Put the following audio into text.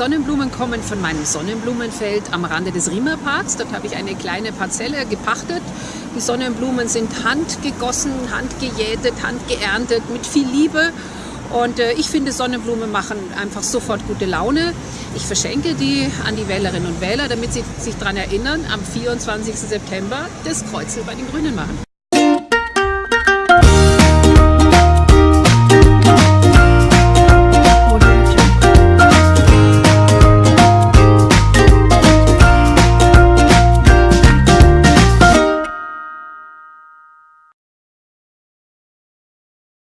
Sonnenblumen kommen von meinem Sonnenblumenfeld am Rande des Riemerparks. Dort habe ich eine kleine Parzelle gepachtet. Die Sonnenblumen sind handgegossen, handgejätet, handgeerntet mit viel Liebe. Und äh, ich finde, Sonnenblumen machen einfach sofort gute Laune. Ich verschenke die an die Wählerinnen und Wähler, damit sie sich daran erinnern, am 24. September das Kreuzel bei den Grünen machen.